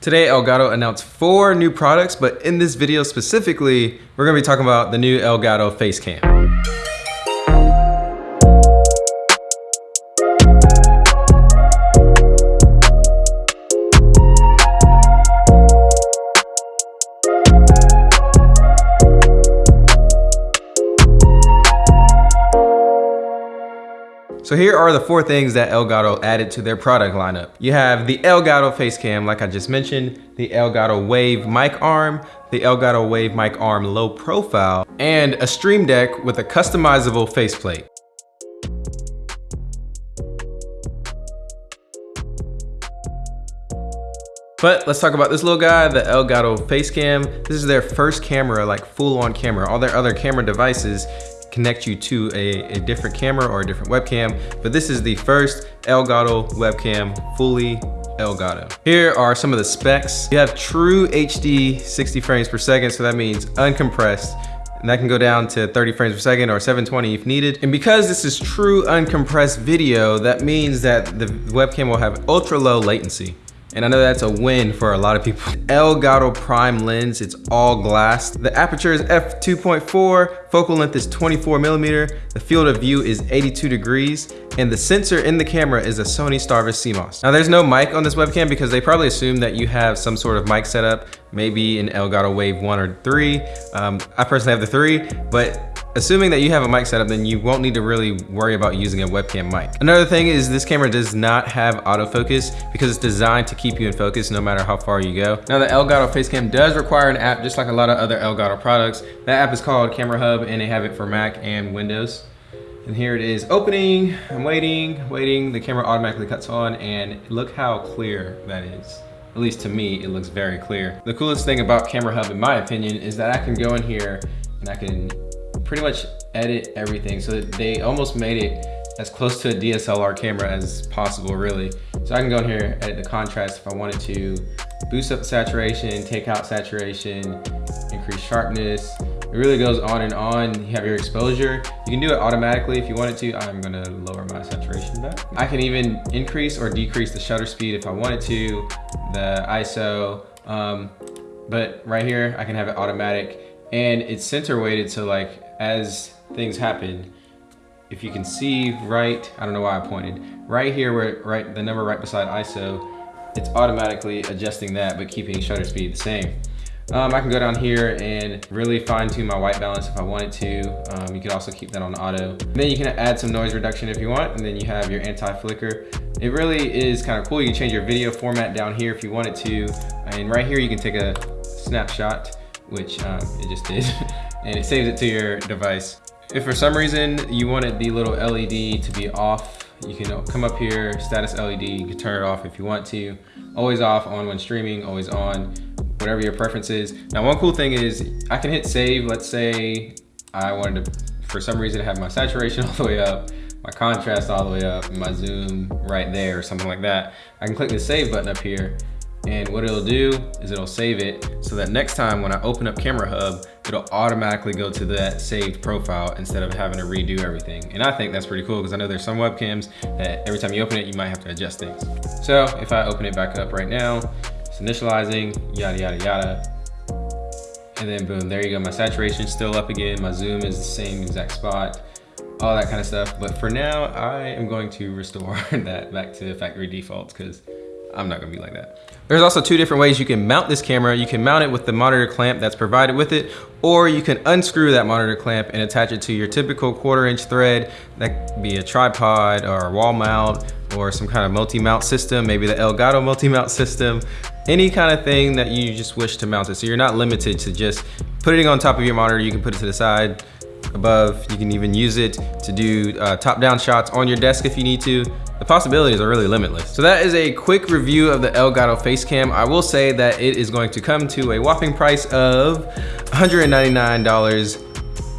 Today, Elgato announced four new products, but in this video specifically, we're gonna be talking about the new Elgato Facecam. So here are the four things that Elgato added to their product lineup. You have the Elgato Facecam, like I just mentioned, the Elgato Wave mic arm, the Elgato Wave mic arm low profile, and a Stream Deck with a customizable faceplate. But let's talk about this little guy, the Elgato Facecam. This is their first camera, like full on camera. All their other camera devices connect you to a, a different camera or a different webcam, but this is the first Elgato webcam fully Elgato. Here are some of the specs. You have true HD 60 frames per second, so that means uncompressed and that can go down to 30 frames per second or 720 if needed. And because this is true uncompressed video, that means that the webcam will have ultra low latency. And I know that's a win for a lot of people. Elgato Prime lens, it's all glass. The aperture is f2.4, focal length is 24 millimeter, the field of view is 82 degrees, and the sensor in the camera is a Sony Starvis CMOS. Now there's no mic on this webcam because they probably assume that you have some sort of mic setup, maybe an Elgato Wave 1 or 3. Um, I personally have the 3, but Assuming that you have a mic setup, then you won't need to really worry about using a webcam mic. Another thing is this camera does not have autofocus because it's designed to keep you in focus no matter how far you go. Now the Elgato Facecam does require an app just like a lot of other Elgato products. That app is called Camera Hub and they have it for Mac and Windows. And here it is opening, I'm waiting, waiting, the camera automatically cuts on and look how clear that is. At least to me, it looks very clear. The coolest thing about Camera Hub, in my opinion, is that I can go in here and I can pretty much edit everything. So they almost made it as close to a DSLR camera as possible, really. So I can go in here, edit the contrast if I wanted to, boost up saturation, take out saturation, increase sharpness. It really goes on and on. You have your exposure. You can do it automatically if you wanted to. I'm gonna lower my saturation back. I can even increase or decrease the shutter speed if I wanted to, the ISO. Um, but right here, I can have it automatic and it's center weighted so like as things happen, if you can see right, I don't know why I pointed, right here where right the number right beside ISO, it's automatically adjusting that but keeping shutter speed the same. Um, I can go down here and really fine tune my white balance if I wanted to. Um, you can also keep that on auto. And then you can add some noise reduction if you want, and then you have your anti-flicker. It really is kind of cool. You can change your video format down here if you wanted to. And right here, you can take a snapshot, which um, it just did. and it saves it to your device. If for some reason you wanted the little LED to be off, you can come up here, status LED, you can turn it off if you want to. Always off, on when streaming, always on, whatever your preference is. Now one cool thing is I can hit save, let's say I wanted to, for some reason, have my saturation all the way up, my contrast all the way up, my zoom right there or something like that. I can click the save button up here and what it'll do is it'll save it so that next time when I open up Camera Hub, it'll automatically go to that saved profile instead of having to redo everything. And I think that's pretty cool because I know there's some webcams that every time you open it, you might have to adjust things. So if I open it back up right now, it's initializing, yada, yada, yada. And then boom, there you go. My saturation is still up again. My zoom is the same exact spot all that kind of stuff. But for now, I am going to restore that back to factory defaults because I'm not gonna be like that. There's also two different ways you can mount this camera. You can mount it with the monitor clamp that's provided with it, or you can unscrew that monitor clamp and attach it to your typical quarter inch thread. That could be a tripod or a wall mount or some kind of multi-mount system, maybe the Elgato multi-mount system, any kind of thing that you just wish to mount it. So you're not limited to just putting it on top of your monitor. You can put it to the side, above. You can even use it to do uh, top-down shots on your desk if you need to. The possibilities are really limitless. So that is a quick review of the Elgato Facecam. I will say that it is going to come to a whopping price of $199.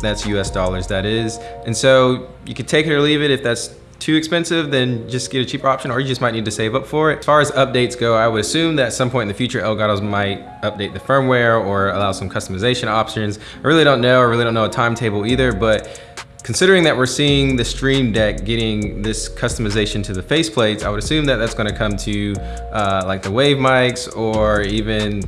That's US dollars, that is. And so you can take it or leave it if that's too expensive, then just get a cheaper option or you just might need to save up for it. As far as updates go, I would assume that at some point in the future, Elgatos might update the firmware or allow some customization options. I really don't know, I really don't know a timetable either, but Considering that we're seeing the Stream Deck getting this customization to the faceplates, I would assume that that's gonna come to uh, like the Wave mics or even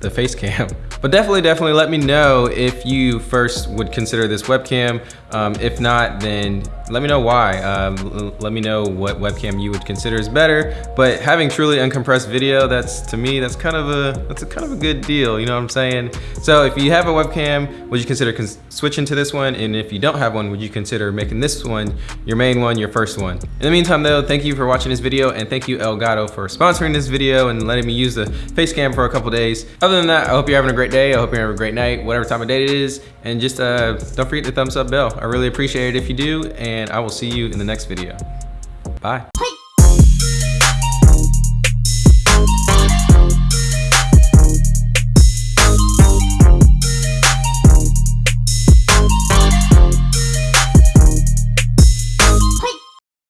the face cam. But definitely, definitely let me know if you first would consider this webcam. Um, if not, then let me know why. Um, let me know what webcam you would consider is better. But having truly uncompressed video, that's to me, that's kind of a that's a kind of a good deal. You know what I'm saying? So if you have a webcam, would you consider switching to this one? And if you don't have one, would you consider making this one your main one, your first one? In the meantime, though, thank you for watching this video, and thank you Elgato for sponsoring this video and letting me use the face cam for a couple days. Other than that, I hope you're having a great day. I hope you're having a great night, whatever time of day it is. And just uh, don't forget the thumbs up bell. I really appreciate it if you do, and I will see you in the next video. Bye.